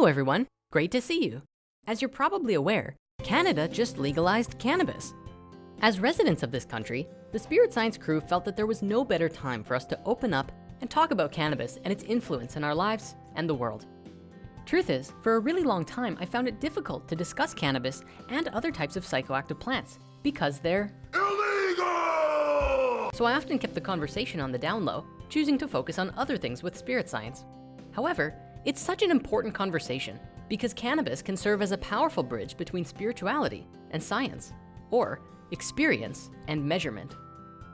Hello everyone, great to see you. As you're probably aware, Canada just legalized cannabis. As residents of this country, the Spirit Science crew felt that there was no better time for us to open up and talk about cannabis and its influence in our lives and the world. Truth is, for a really long time, I found it difficult to discuss cannabis and other types of psychoactive plants because they're illegal. So I often kept the conversation on the down low, choosing to focus on other things with spirit science. However, it's such an important conversation because cannabis can serve as a powerful bridge between spirituality and science, or experience and measurement.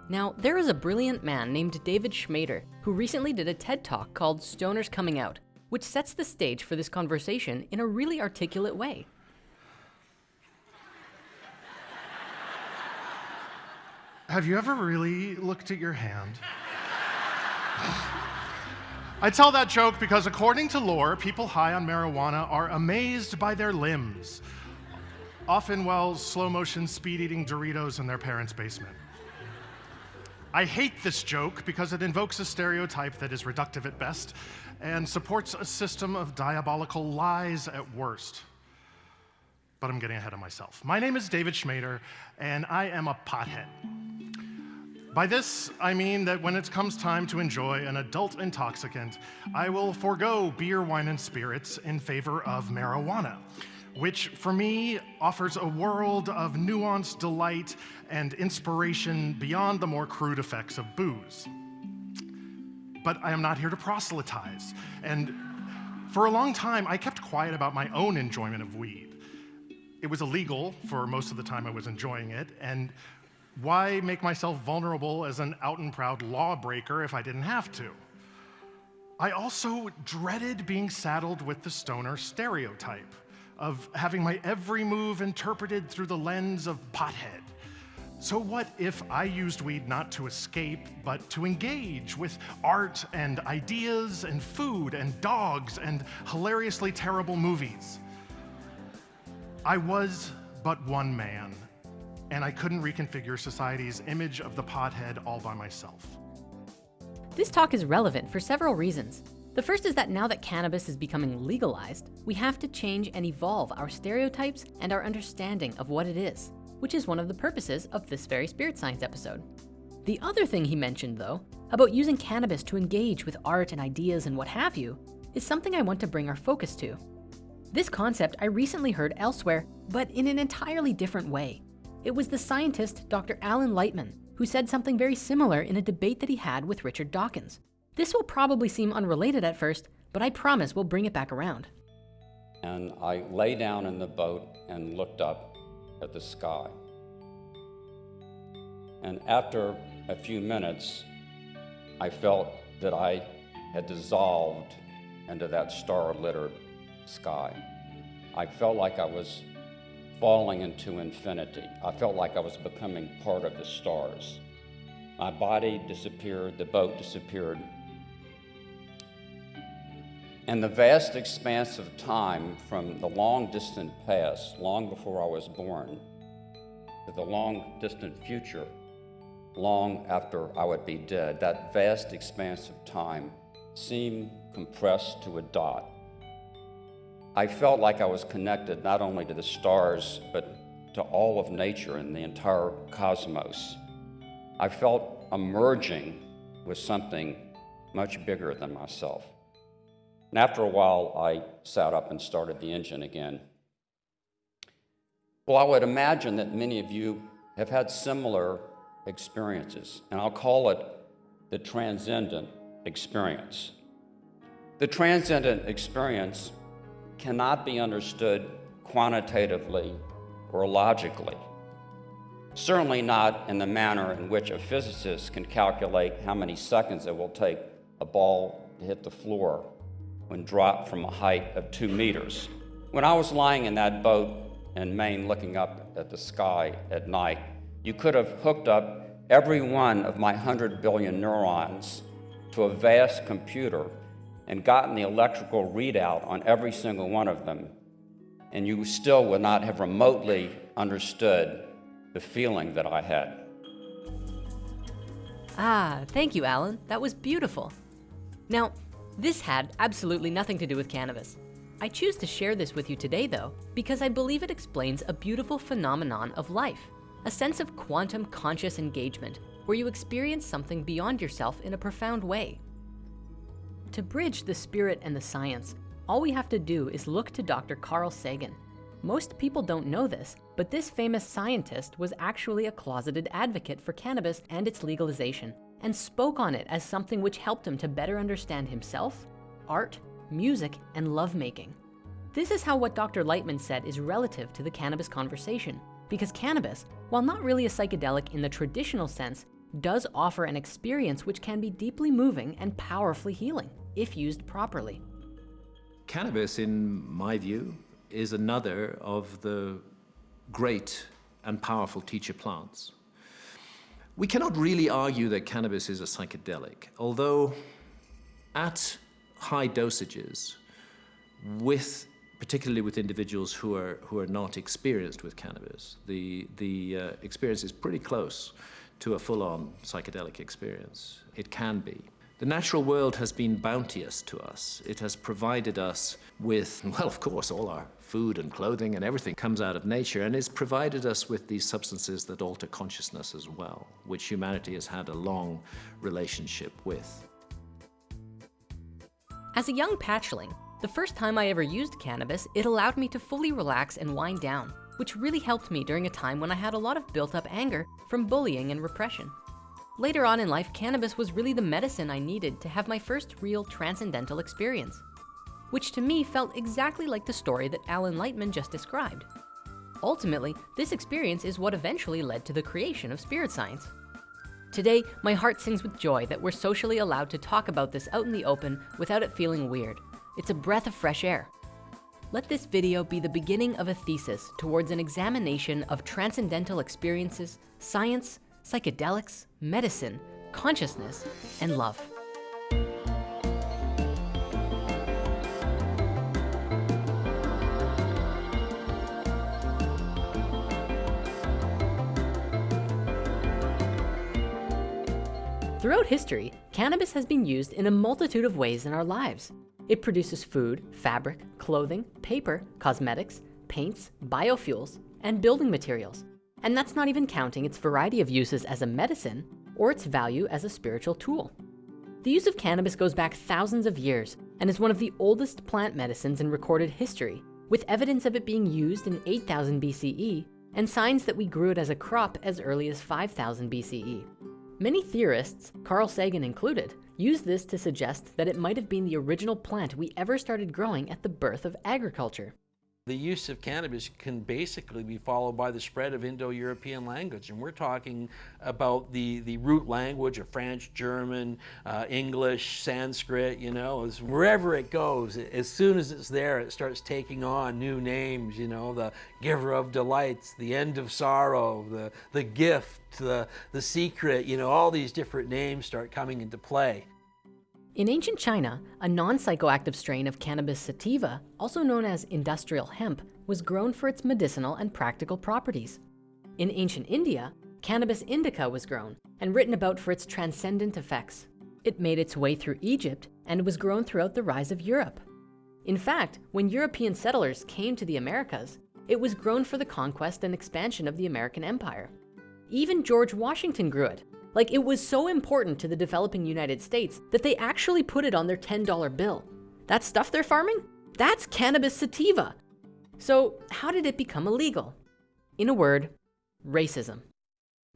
Now, there is a brilliant man named David Schmader who recently did a TED Talk called Stoners Coming Out, which sets the stage for this conversation in a really articulate way. Have you ever really looked at your hand? I tell that joke because according to lore, people high on marijuana are amazed by their limbs, often while slow motion speed eating Doritos in their parents' basement. I hate this joke because it invokes a stereotype that is reductive at best and supports a system of diabolical lies at worst. But I'm getting ahead of myself. My name is David Schmader, and I am a pothead. By this, I mean that when it comes time to enjoy an adult intoxicant, I will forego beer, wine, and spirits in favor of marijuana which for me offers a world of nuanced delight and inspiration beyond the more crude effects of booze. But I am not here to proselytize. And for a long time, I kept quiet about my own enjoyment of weed. It was illegal for most of the time I was enjoying it, and why make myself vulnerable as an out and proud lawbreaker if I didn't have to? I also dreaded being saddled with the stoner stereotype of having my every move interpreted through the lens of pothead. So what if I used weed not to escape, but to engage with art and ideas and food and dogs and hilariously terrible movies? I was but one man, and I couldn't reconfigure society's image of the pothead all by myself. This talk is relevant for several reasons. The first is that now that cannabis is becoming legalized, we have to change and evolve our stereotypes and our understanding of what it is, which is one of the purposes of this very spirit science episode. The other thing he mentioned though, about using cannabis to engage with art and ideas and what have you, is something I want to bring our focus to. This concept I recently heard elsewhere, but in an entirely different way. It was the scientist, Dr. Alan Lightman, who said something very similar in a debate that he had with Richard Dawkins. This will probably seem unrelated at first, but I promise we'll bring it back around. And I lay down in the boat and looked up at the sky. And after a few minutes, I felt that I had dissolved into that star littered sky. I felt like I was falling into infinity. I felt like I was becoming part of the stars. My body disappeared, the boat disappeared, and the vast expanse of time from the long distant past, long before I was born, to the long distant future, long after I would be dead, that vast expanse of time seemed compressed to a dot. I felt like I was connected not only to the stars, but to all of nature and the entire cosmos. I felt emerging with something much bigger than myself. And after a while, I sat up and started the engine again. Well, I would imagine that many of you have had similar experiences, and I'll call it the transcendent experience. The transcendent experience cannot be understood quantitatively or logically. Certainly not in the manner in which a physicist can calculate how many seconds it will take a ball to hit the floor when dropped from a height of two meters. When I was lying in that boat in Maine looking up at the sky at night, you could have hooked up every one of my 100 billion neurons to a vast computer and gotten the electrical readout on every single one of them, and you still would not have remotely understood the feeling that I had. Ah, thank you, Alan. That was beautiful. Now, this had absolutely nothing to do with cannabis. I choose to share this with you today though, because I believe it explains a beautiful phenomenon of life, a sense of quantum conscious engagement where you experience something beyond yourself in a profound way. To bridge the spirit and the science, all we have to do is look to Dr. Carl Sagan. Most people don't know this, but this famous scientist was actually a closeted advocate for cannabis and its legalization and spoke on it as something which helped him to better understand himself, art, music, and lovemaking. This is how what Dr. Lightman said is relative to the cannabis conversation, because cannabis, while not really a psychedelic in the traditional sense, does offer an experience which can be deeply moving and powerfully healing if used properly. Cannabis, in my view, is another of the great and powerful teacher plants. We cannot really argue that cannabis is a psychedelic, although at high dosages, with particularly with individuals who are who are not experienced with cannabis, the the uh, experience is pretty close to a full-on psychedelic experience. It can be. The natural world has been bounteous to us. It has provided us with, well, of course, all our food and clothing and everything comes out of nature, and it's provided us with these substances that alter consciousness as well, which humanity has had a long relationship with. As a young patchling, the first time I ever used cannabis, it allowed me to fully relax and wind down which really helped me during a time when I had a lot of built up anger from bullying and repression. Later on in life, cannabis was really the medicine I needed to have my first real transcendental experience, which to me felt exactly like the story that Alan Lightman just described. Ultimately, this experience is what eventually led to the creation of spirit science. Today, my heart sings with joy that we're socially allowed to talk about this out in the open without it feeling weird. It's a breath of fresh air. Let this video be the beginning of a thesis towards an examination of transcendental experiences, science, psychedelics, medicine, consciousness, and love. Throughout history, cannabis has been used in a multitude of ways in our lives. It produces food, fabric, clothing, paper, cosmetics, paints, biofuels, and building materials. And that's not even counting its variety of uses as a medicine or its value as a spiritual tool. The use of cannabis goes back thousands of years and is one of the oldest plant medicines in recorded history, with evidence of it being used in 8000 BCE and signs that we grew it as a crop as early as 5000 BCE. Many theorists, Carl Sagan included, use this to suggest that it might have been the original plant we ever started growing at the birth of agriculture. The use of cannabis can basically be followed by the spread of Indo-European language. And we're talking about the, the root language of French, German, uh, English, Sanskrit, you know, wherever it goes, as soon as it's there, it starts taking on new names, you know, the giver of delights, the end of sorrow, the, the gift, the, the secret, you know, all these different names start coming into play. In ancient China, a non-psychoactive strain of cannabis sativa, also known as industrial hemp, was grown for its medicinal and practical properties. In ancient India, cannabis indica was grown and written about for its transcendent effects. It made its way through Egypt and was grown throughout the rise of Europe. In fact, when European settlers came to the Americas, it was grown for the conquest and expansion of the American empire. Even George Washington grew it like it was so important to the developing United States that they actually put it on their $10 bill. That stuff they're farming? That's cannabis sativa. So how did it become illegal? In a word, racism.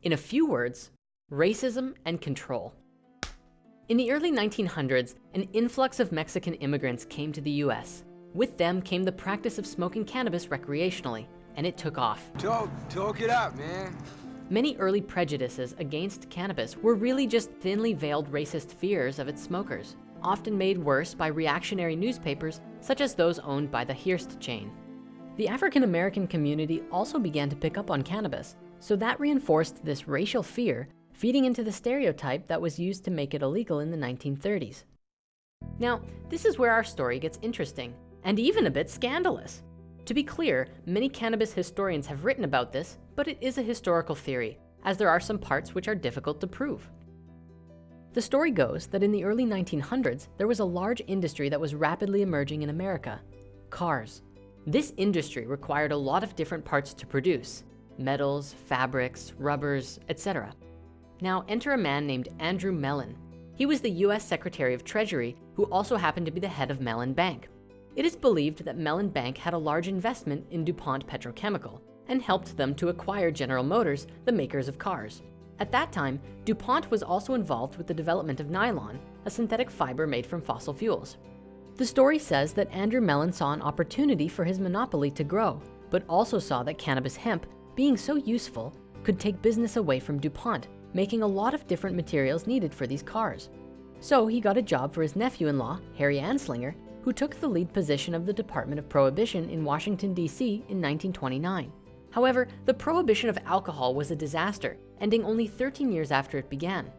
In a few words, racism and control. In the early 1900s, an influx of Mexican immigrants came to the US. With them came the practice of smoking cannabis recreationally, and it took off. Talk, talk it up, man. Many early prejudices against cannabis were really just thinly veiled racist fears of its smokers, often made worse by reactionary newspapers such as those owned by the Hearst chain. The African-American community also began to pick up on cannabis, so that reinforced this racial fear, feeding into the stereotype that was used to make it illegal in the 1930s. Now, this is where our story gets interesting, and even a bit scandalous. To be clear, many cannabis historians have written about this, but it is a historical theory, as there are some parts which are difficult to prove. The story goes that in the early 1900s, there was a large industry that was rapidly emerging in America. cars. This industry required a lot of different parts to produce, metals, fabrics, rubbers, etc. Now enter a man named Andrew Mellon. He was the US Secretary of Treasury, who also happened to be the head of Mellon Bank. It is believed that Mellon Bank had a large investment in DuPont Petrochemical and helped them to acquire General Motors, the makers of cars. At that time, DuPont was also involved with the development of nylon, a synthetic fiber made from fossil fuels. The story says that Andrew Mellon saw an opportunity for his monopoly to grow, but also saw that cannabis hemp, being so useful, could take business away from DuPont, making a lot of different materials needed for these cars. So he got a job for his nephew-in-law, Harry Anslinger, who took the lead position of the Department of Prohibition in Washington, D.C. in 1929. However, the prohibition of alcohol was a disaster, ending only 13 years after it began.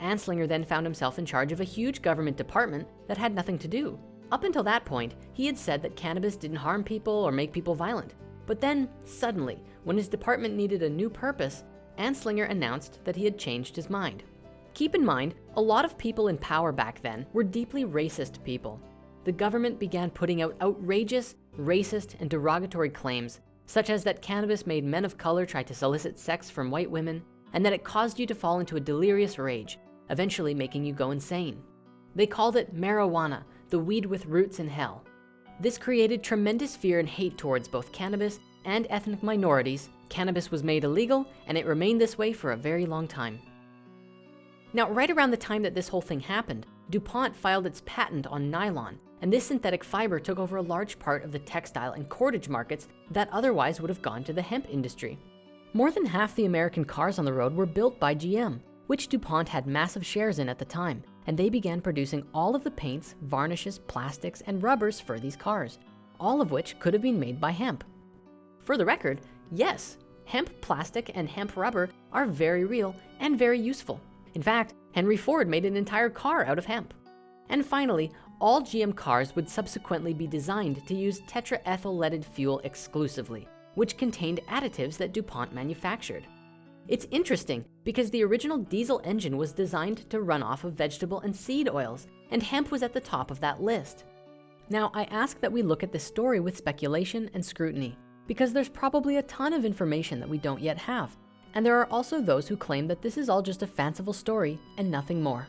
Anslinger then found himself in charge of a huge government department that had nothing to do. Up until that point, he had said that cannabis didn't harm people or make people violent. But then, suddenly, when his department needed a new purpose, Anslinger announced that he had changed his mind. Keep in mind, a lot of people in power back then were deeply racist people. The government began putting out outrageous, racist, and derogatory claims, such as that cannabis made men of color try to solicit sex from white women, and that it caused you to fall into a delirious rage, eventually making you go insane. They called it marijuana, the weed with roots in hell. This created tremendous fear and hate towards both cannabis and ethnic minorities. Cannabis was made illegal and it remained this way for a very long time. Now, right around the time that this whole thing happened, DuPont filed its patent on nylon, and this synthetic fiber took over a large part of the textile and cordage markets that otherwise would have gone to the hemp industry. More than half the American cars on the road were built by GM, which DuPont had massive shares in at the time, and they began producing all of the paints, varnishes, plastics, and rubbers for these cars, all of which could have been made by hemp. For the record, yes, hemp plastic and hemp rubber are very real and very useful. In fact, Henry Ford made an entire car out of hemp. And finally, all GM cars would subsequently be designed to use tetraethyl leaded fuel exclusively, which contained additives that DuPont manufactured. It's interesting because the original diesel engine was designed to run off of vegetable and seed oils, and hemp was at the top of that list. Now, I ask that we look at this story with speculation and scrutiny, because there's probably a ton of information that we don't yet have. And there are also those who claim that this is all just a fanciful story and nothing more.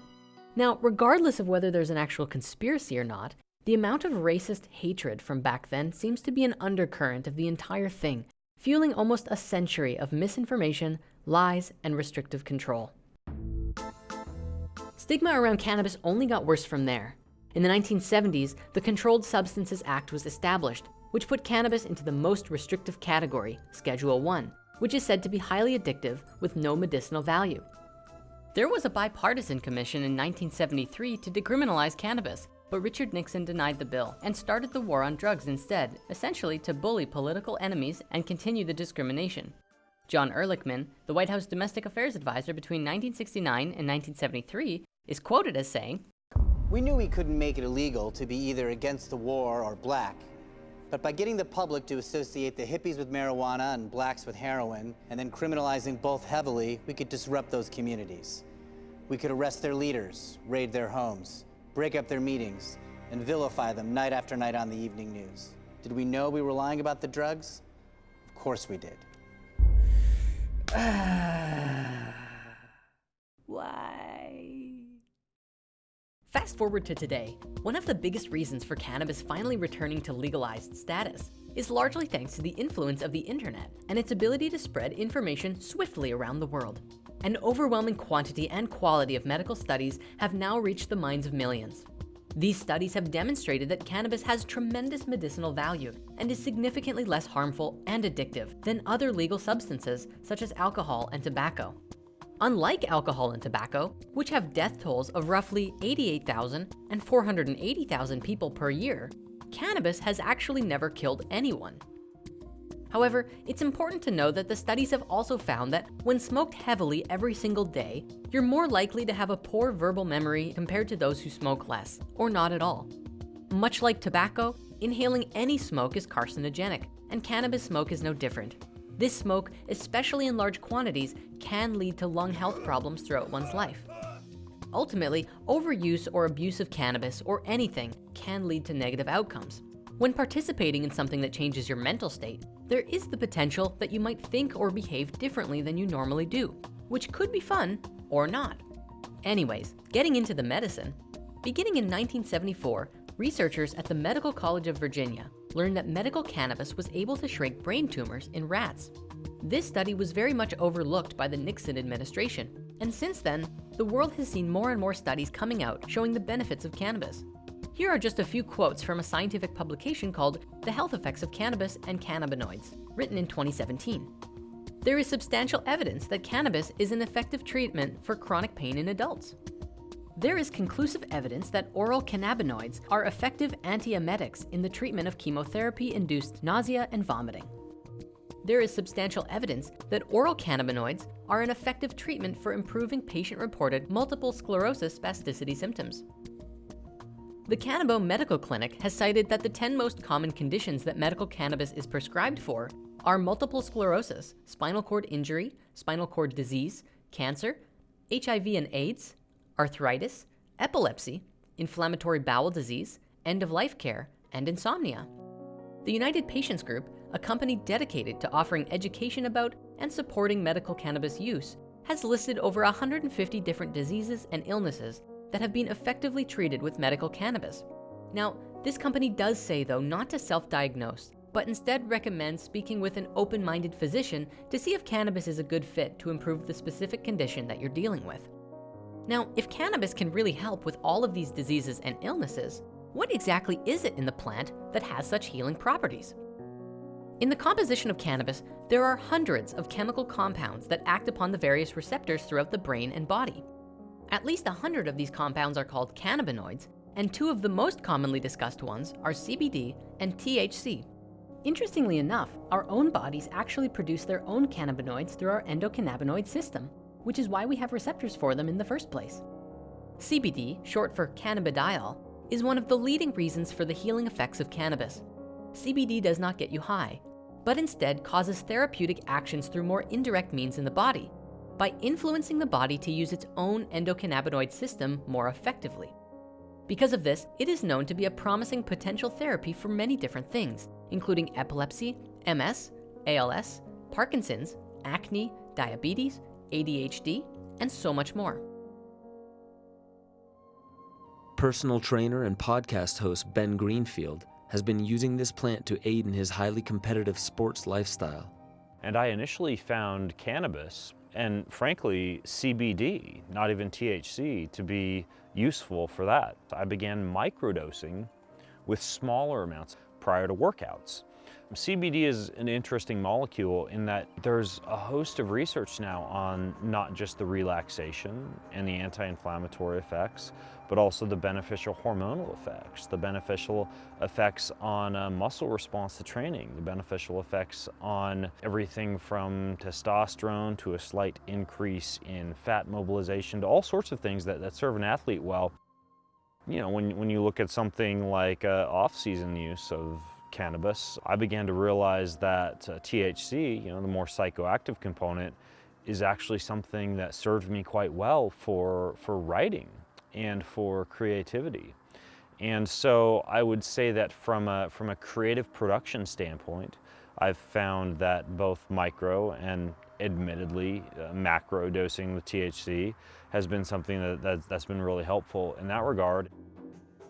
Now, regardless of whether there's an actual conspiracy or not, the amount of racist hatred from back then seems to be an undercurrent of the entire thing, fueling almost a century of misinformation, lies, and restrictive control. Stigma around cannabis only got worse from there. In the 1970s, the Controlled Substances Act was established, which put cannabis into the most restrictive category, Schedule 1, which is said to be highly addictive with no medicinal value. There was a bipartisan commission in 1973 to decriminalize cannabis, but Richard Nixon denied the bill and started the war on drugs instead, essentially to bully political enemies and continue the discrimination. John Ehrlichman, the White House domestic affairs advisor between 1969 and 1973, is quoted as saying, We knew we couldn't make it illegal to be either against the war or black. But by getting the public to associate the hippies with marijuana and blacks with heroin, and then criminalizing both heavily, we could disrupt those communities. We could arrest their leaders, raid their homes, break up their meetings, and vilify them night after night on the evening news. Did we know we were lying about the drugs? Of course we did. Why? Fast forward to today. One of the biggest reasons for cannabis finally returning to legalized status is largely thanks to the influence of the internet and its ability to spread information swiftly around the world. An overwhelming quantity and quality of medical studies have now reached the minds of millions. These studies have demonstrated that cannabis has tremendous medicinal value and is significantly less harmful and addictive than other legal substances such as alcohol and tobacco. Unlike alcohol and tobacco, which have death tolls of roughly 88,000 and 480,000 people per year, cannabis has actually never killed anyone. However, it's important to know that the studies have also found that when smoked heavily every single day, you're more likely to have a poor verbal memory compared to those who smoke less, or not at all. Much like tobacco, inhaling any smoke is carcinogenic, and cannabis smoke is no different. This smoke, especially in large quantities, can lead to lung health problems throughout one's life. Ultimately, overuse or abuse of cannabis or anything can lead to negative outcomes. When participating in something that changes your mental state, there is the potential that you might think or behave differently than you normally do, which could be fun or not. Anyways, getting into the medicine, beginning in 1974, researchers at the Medical College of Virginia learned that medical cannabis was able to shrink brain tumors in rats. This study was very much overlooked by the Nixon administration, and since then, the world has seen more and more studies coming out showing the benefits of cannabis. Here are just a few quotes from a scientific publication called The Health Effects of Cannabis and Cannabinoids, written in 2017. There is substantial evidence that cannabis is an effective treatment for chronic pain in adults. There is conclusive evidence that oral cannabinoids are effective antiemetics in the treatment of chemotherapy-induced nausea and vomiting. There is substantial evidence that oral cannabinoids are an effective treatment for improving patient-reported multiple sclerosis spasticity symptoms. The Canabo Medical Clinic has cited that the 10 most common conditions that medical cannabis is prescribed for are multiple sclerosis, spinal cord injury, spinal cord disease, cancer, HIV and AIDS, arthritis, epilepsy, inflammatory bowel disease, end-of-life care, and insomnia. The United Patients Group, a company dedicated to offering education about and supporting medical cannabis use, has listed over 150 different diseases and illnesses that have been effectively treated with medical cannabis. Now, this company does say though not to self-diagnose, but instead recommends speaking with an open-minded physician to see if cannabis is a good fit to improve the specific condition that you're dealing with. Now, if cannabis can really help with all of these diseases and illnesses, what exactly is it in the plant that has such healing properties? In the composition of cannabis, there are hundreds of chemical compounds that act upon the various receptors throughout the brain and body. At least 100 of these compounds are called cannabinoids, and two of the most commonly discussed ones are CBD and THC. Interestingly enough, our own bodies actually produce their own cannabinoids through our endocannabinoid system, which is why we have receptors for them in the first place. CBD, short for cannabidiol, is one of the leading reasons for the healing effects of cannabis. CBD does not get you high, but instead causes therapeutic actions through more indirect means in the body, by influencing the body to use its own endocannabinoid system more effectively. Because of this, it is known to be a promising potential therapy for many different things, including epilepsy, MS, ALS, Parkinson's, acne, diabetes, ADHD, and so much more. Personal trainer and podcast host Ben Greenfield has been using this plant to aid in his highly competitive sports lifestyle. And I initially found cannabis and frankly, CBD, not even THC, to be useful for that. I began microdosing with smaller amounts prior to workouts. CBD is an interesting molecule in that there's a host of research now on not just the relaxation and the anti-inflammatory effects, but also the beneficial hormonal effects, the beneficial effects on uh, muscle response to training, the beneficial effects on everything from testosterone to a slight increase in fat mobilization to all sorts of things that, that serve an athlete well. You know, when, when you look at something like uh, off-season use of cannabis, I began to realize that uh, THC, you know, the more psychoactive component, is actually something that served me quite well for, for writing and for creativity. And so I would say that from a, from a creative production standpoint, I've found that both micro and admittedly uh, macro dosing with THC has been something that, that, that's been really helpful in that regard.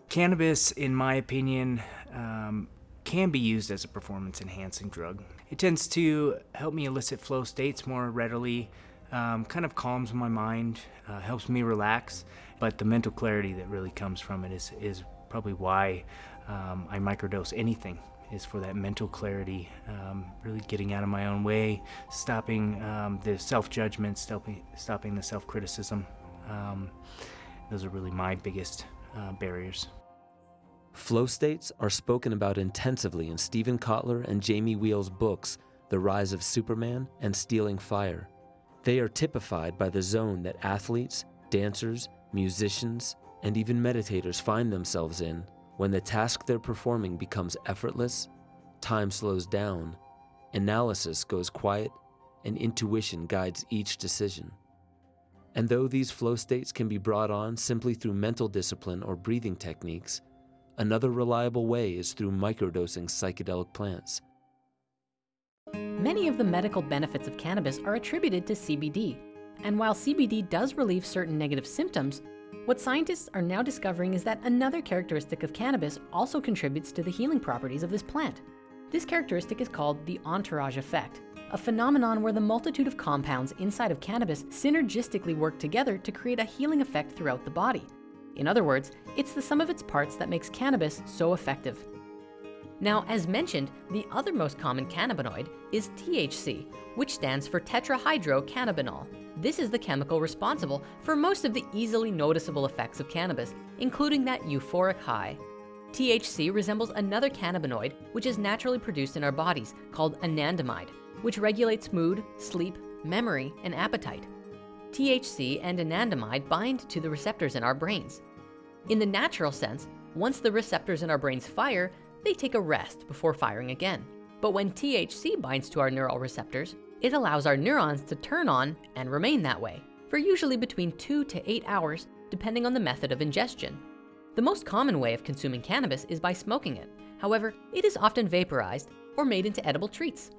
Cannabis, in my opinion, um, can be used as a performance enhancing drug. It tends to help me elicit flow states more readily, um, kind of calms my mind, uh, helps me relax, but the mental clarity that really comes from it is, is probably why um, I microdose anything is for that mental clarity, um, really getting out of my own way, stopping um, the self-judgment, stopping, stopping the self-criticism. Um, those are really my biggest uh, barriers. Flow states are spoken about intensively in Steven Kotler and Jamie Wheal's books, The Rise of Superman and Stealing Fire. They are typified by the zone that athletes, dancers, musicians, and even meditators find themselves in when the task they're performing becomes effortless, time slows down, analysis goes quiet, and intuition guides each decision. And though these flow states can be brought on simply through mental discipline or breathing techniques, Another reliable way is through microdosing psychedelic plants. Many of the medical benefits of cannabis are attributed to CBD. And while CBD does relieve certain negative symptoms, what scientists are now discovering is that another characteristic of cannabis also contributes to the healing properties of this plant. This characteristic is called the entourage effect, a phenomenon where the multitude of compounds inside of cannabis synergistically work together to create a healing effect throughout the body. In other words, it's the sum of its parts that makes cannabis so effective. Now, as mentioned, the other most common cannabinoid is THC, which stands for tetrahydrocannabinol. This is the chemical responsible for most of the easily noticeable effects of cannabis, including that euphoric high. THC resembles another cannabinoid which is naturally produced in our bodies called anandamide, which regulates mood, sleep, memory, and appetite. THC and anandamide bind to the receptors in our brains. In the natural sense, once the receptors in our brains fire, they take a rest before firing again. But when THC binds to our neural receptors, it allows our neurons to turn on and remain that way for usually between two to eight hours, depending on the method of ingestion. The most common way of consuming cannabis is by smoking it. However, it is often vaporized or made into edible treats.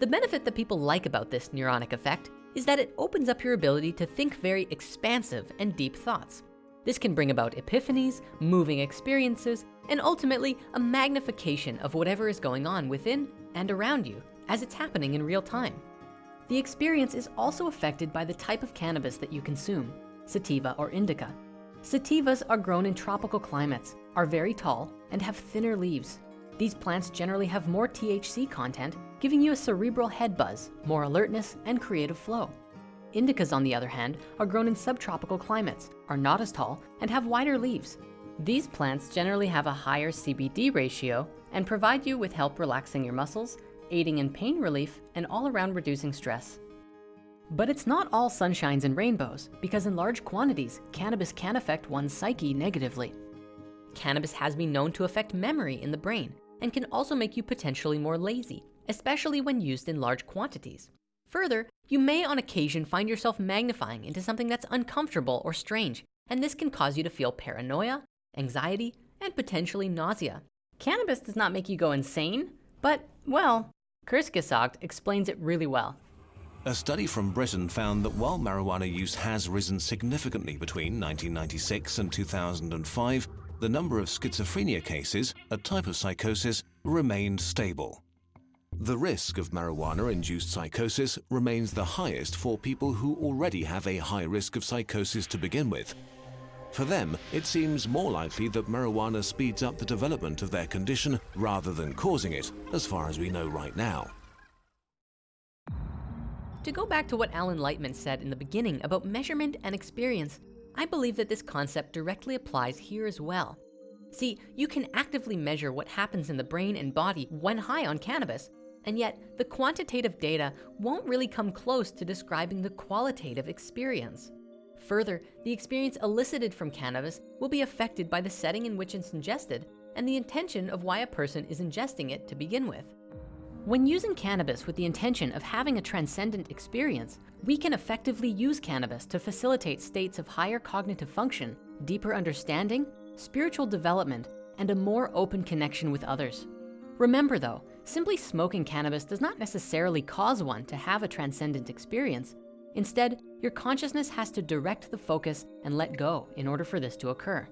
The benefit that people like about this neuronic effect is that it opens up your ability to think very expansive and deep thoughts. This can bring about epiphanies, moving experiences, and ultimately a magnification of whatever is going on within and around you as it's happening in real time. The experience is also affected by the type of cannabis that you consume, sativa or indica. Sativas are grown in tropical climates, are very tall, and have thinner leaves. These plants generally have more THC content, giving you a cerebral head buzz, more alertness, and creative flow. Indicas, on the other hand, are grown in subtropical climates, are not as tall, and have wider leaves. These plants generally have a higher CBD ratio and provide you with help relaxing your muscles, aiding in pain relief, and all around reducing stress. But it's not all sunshines and rainbows, because in large quantities, cannabis can affect one's psyche negatively. Cannabis has been known to affect memory in the brain and can also make you potentially more lazy, especially when used in large quantities. Further, you may on occasion find yourself magnifying into something that's uncomfortable or strange, and this can cause you to feel paranoia, anxiety, and potentially nausea. Cannabis does not make you go insane, but, well, Kurzgesagt explains it really well. A study from Britain found that while marijuana use has risen significantly between 1996 and 2005, the number of schizophrenia cases, a type of psychosis, remained stable. The risk of marijuana-induced psychosis remains the highest for people who already have a high risk of psychosis to begin with. For them, it seems more likely that marijuana speeds up the development of their condition rather than causing it, as far as we know right now. To go back to what Alan Lightman said in the beginning about measurement and experience, I believe that this concept directly applies here as well. See, you can actively measure what happens in the brain and body when high on cannabis, and yet the quantitative data won't really come close to describing the qualitative experience. Further, the experience elicited from cannabis will be affected by the setting in which it's ingested and the intention of why a person is ingesting it to begin with. When using cannabis with the intention of having a transcendent experience, we can effectively use cannabis to facilitate states of higher cognitive function, deeper understanding, spiritual development, and a more open connection with others. Remember though, simply smoking cannabis does not necessarily cause one to have a transcendent experience. Instead, your consciousness has to direct the focus and let go in order for this to occur.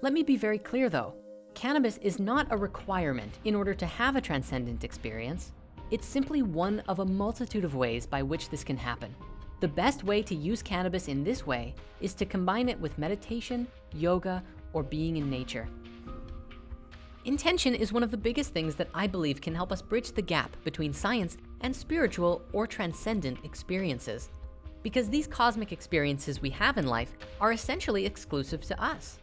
Let me be very clear though, cannabis is not a requirement in order to have a transcendent experience. It's simply one of a multitude of ways by which this can happen. The best way to use cannabis in this way is to combine it with meditation, yoga, or being in nature. Intention is one of the biggest things that I believe can help us bridge the gap between science and spiritual or transcendent experiences. Because these cosmic experiences we have in life are essentially exclusive to us.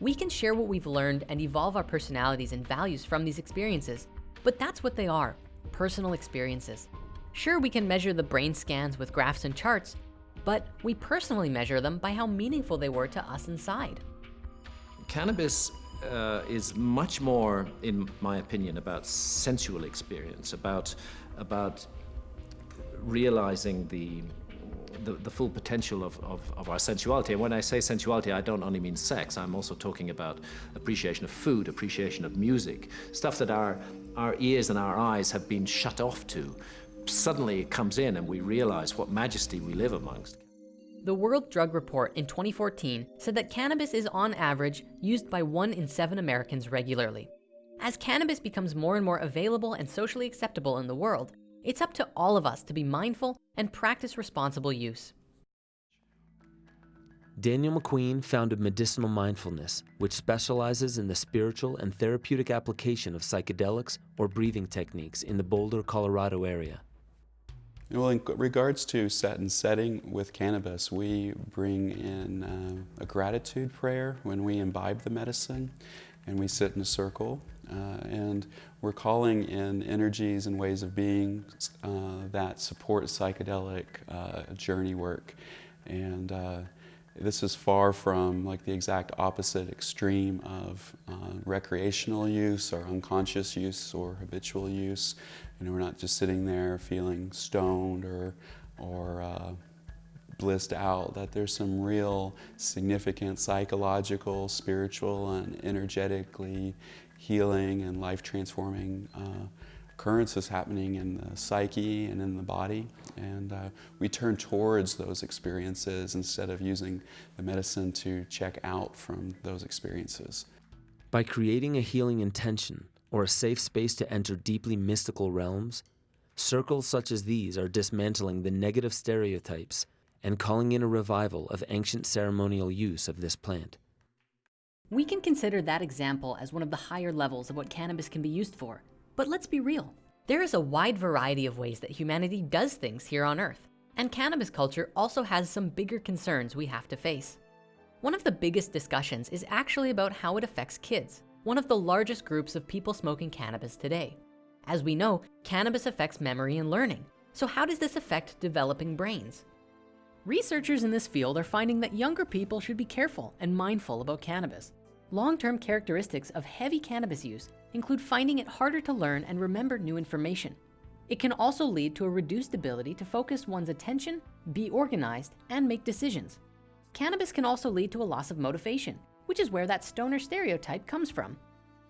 We can share what we've learned and evolve our personalities and values from these experiences, but that's what they are, personal experiences. Sure, we can measure the brain scans with graphs and charts, but we personally measure them by how meaningful they were to us inside. Cannabis uh, is much more, in my opinion, about sensual experience, about, about realizing the, the, the full potential of, of, of, our sensuality. And when I say sensuality, I don't only mean sex, I'm also talking about appreciation of food, appreciation of music, stuff that our, our ears and our eyes have been shut off to. Suddenly it comes in and we realize what majesty we live amongst. The World Drug Report in 2014 said that cannabis is on average used by one in seven Americans regularly. As cannabis becomes more and more available and socially acceptable in the world, it's up to all of us to be mindful and practice responsible use. Daniel McQueen founded Medicinal Mindfulness, which specializes in the spiritual and therapeutic application of psychedelics or breathing techniques in the Boulder, Colorado area. Well, in regards to set and setting with cannabis, we bring in uh, a gratitude prayer when we imbibe the medicine and we sit in a circle. Uh, and we're calling in energies and ways of being uh, that support psychedelic uh, journey work. And uh, this is far from like the exact opposite extreme of uh, recreational use or unconscious use or habitual use. You know, we're not just sitting there feeling stoned or, or uh, blissed out, that there's some real significant psychological, spiritual, and energetically healing and life transforming uh, occurrences happening in the psyche and in the body. And uh, we turn towards those experiences instead of using the medicine to check out from those experiences. By creating a healing intention or a safe space to enter deeply mystical realms, circles such as these are dismantling the negative stereotypes and calling in a revival of ancient ceremonial use of this plant. We can consider that example as one of the higher levels of what cannabis can be used for. But let's be real. There is a wide variety of ways that humanity does things here on earth. And cannabis culture also has some bigger concerns we have to face. One of the biggest discussions is actually about how it affects kids, one of the largest groups of people smoking cannabis today. As we know, cannabis affects memory and learning. So how does this affect developing brains? Researchers in this field are finding that younger people should be careful and mindful about cannabis. Long-term characteristics of heavy cannabis use include finding it harder to learn and remember new information. It can also lead to a reduced ability to focus one's attention, be organized, and make decisions. Cannabis can also lead to a loss of motivation, which is where that stoner stereotype comes from.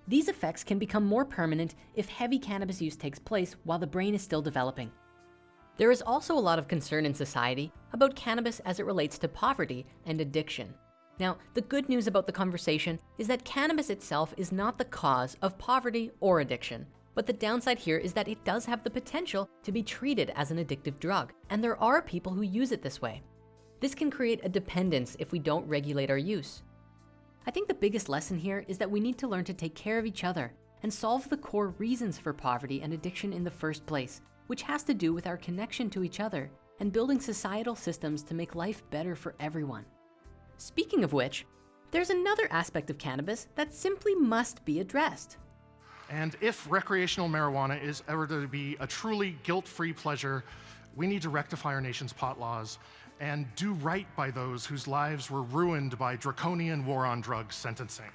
These effects can become more permanent if heavy cannabis use takes place while the brain is still developing. There is also a lot of concern in society about cannabis as it relates to poverty and addiction. Now, the good news about the conversation is that cannabis itself is not the cause of poverty or addiction. But the downside here is that it does have the potential to be treated as an addictive drug. And there are people who use it this way. This can create a dependence if we don't regulate our use. I think the biggest lesson here is that we need to learn to take care of each other and solve the core reasons for poverty and addiction in the first place, which has to do with our connection to each other and building societal systems to make life better for everyone. Speaking of which, there's another aspect of cannabis that simply must be addressed. And if recreational marijuana is ever to be a truly guilt-free pleasure, we need to rectify our nation's pot laws and do right by those whose lives were ruined by draconian war on drugs sentencing.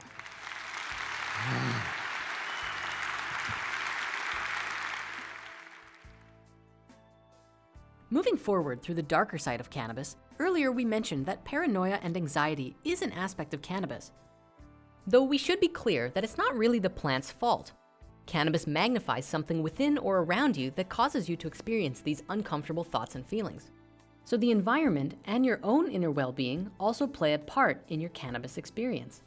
Forward through the darker side of cannabis, earlier we mentioned that paranoia and anxiety is an aspect of cannabis. Though we should be clear that it's not really the plant's fault. Cannabis magnifies something within or around you that causes you to experience these uncomfortable thoughts and feelings. So the environment and your own inner well-being also play a part in your cannabis experience.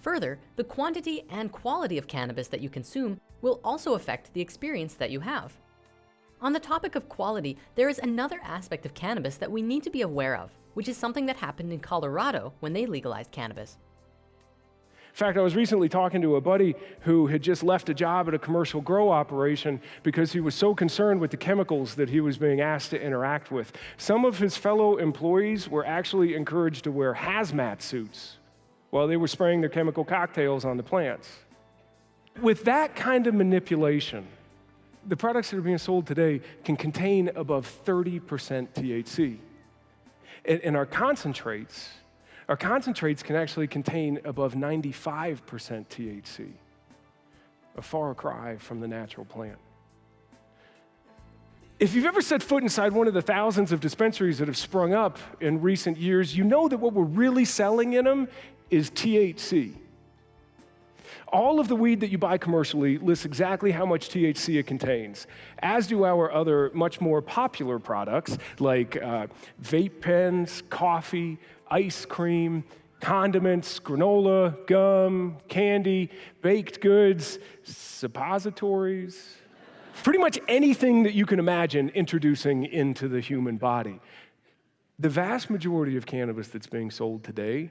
Further, the quantity and quality of cannabis that you consume will also affect the experience that you have. On the topic of quality, there is another aspect of cannabis that we need to be aware of, which is something that happened in Colorado when they legalized cannabis. In fact, I was recently talking to a buddy who had just left a job at a commercial grow operation because he was so concerned with the chemicals that he was being asked to interact with. Some of his fellow employees were actually encouraged to wear hazmat suits while they were spraying their chemical cocktails on the plants. With that kind of manipulation, the products that are being sold today can contain above 30% THC. And, and, our concentrates, our concentrates can actually contain above 95% THC, a far cry from the natural plant. If you've ever set foot inside one of the thousands of dispensaries that have sprung up in recent years, you know that what we're really selling in them is THC. All of the weed that you buy commercially lists exactly how much THC it contains, as do our other much more popular products like uh, vape pens, coffee, ice cream, condiments, granola, gum, candy, baked goods, suppositories, pretty much anything that you can imagine introducing into the human body. The vast majority of cannabis that's being sold today,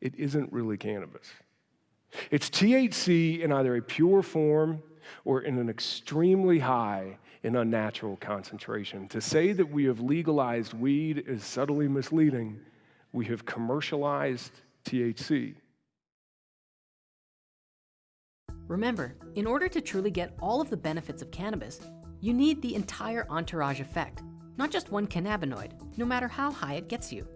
it isn't really cannabis. It's THC in either a pure form or in an extremely high and unnatural concentration. To say that we have legalized weed is subtly misleading. We have commercialized THC. Remember, in order to truly get all of the benefits of cannabis, you need the entire entourage effect, not just one cannabinoid, no matter how high it gets you.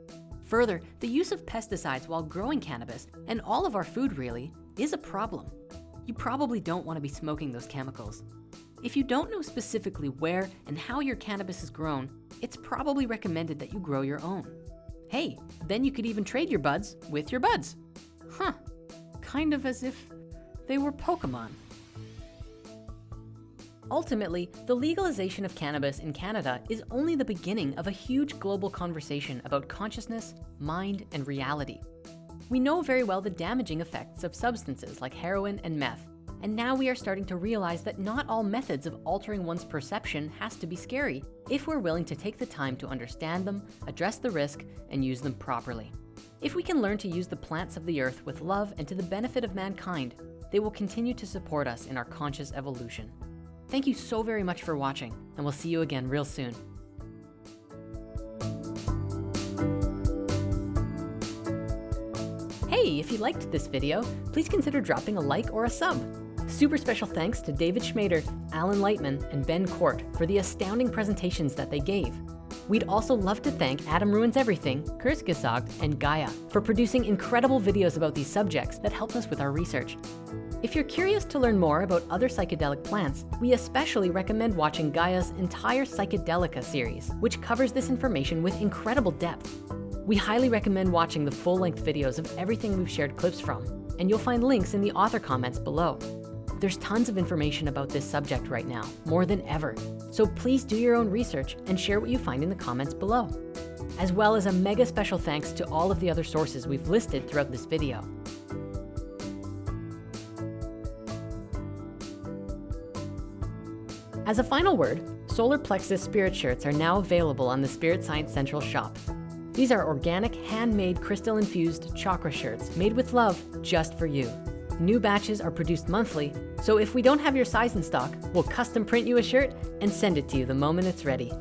Further, the use of pesticides while growing cannabis, and all of our food really, is a problem. You probably don't wanna be smoking those chemicals. If you don't know specifically where and how your cannabis is grown, it's probably recommended that you grow your own. Hey, then you could even trade your buds with your buds. Huh, kind of as if they were Pokemon. Ultimately, the legalization of cannabis in Canada is only the beginning of a huge global conversation about consciousness, mind, and reality. We know very well the damaging effects of substances like heroin and meth, and now we are starting to realize that not all methods of altering one's perception has to be scary if we're willing to take the time to understand them, address the risk, and use them properly. If we can learn to use the plants of the earth with love and to the benefit of mankind, they will continue to support us in our conscious evolution. Thank you so very much for watching, and we'll see you again real soon. Hey, if you liked this video, please consider dropping a like or a sub. Super special thanks to David Schmader, Alan Lightman, and Ben Cort for the astounding presentations that they gave. We'd also love to thank Adam Ruins Everything, Kurzgesagt, and Gaia for producing incredible videos about these subjects that help us with our research. If you're curious to learn more about other psychedelic plants, we especially recommend watching Gaia's entire Psychedelica series, which covers this information with incredible depth. We highly recommend watching the full-length videos of everything we've shared clips from, and you'll find links in the author comments below. There's tons of information about this subject right now, more than ever. So please do your own research and share what you find in the comments below. As well as a mega special thanks to all of the other sources we've listed throughout this video. As a final word, Solar Plexus Spirit Shirts are now available on the Spirit Science Central shop. These are organic, handmade, crystal-infused chakra shirts made with love just for you. New batches are produced monthly, so if we don't have your size in stock, we'll custom print you a shirt and send it to you the moment it's ready.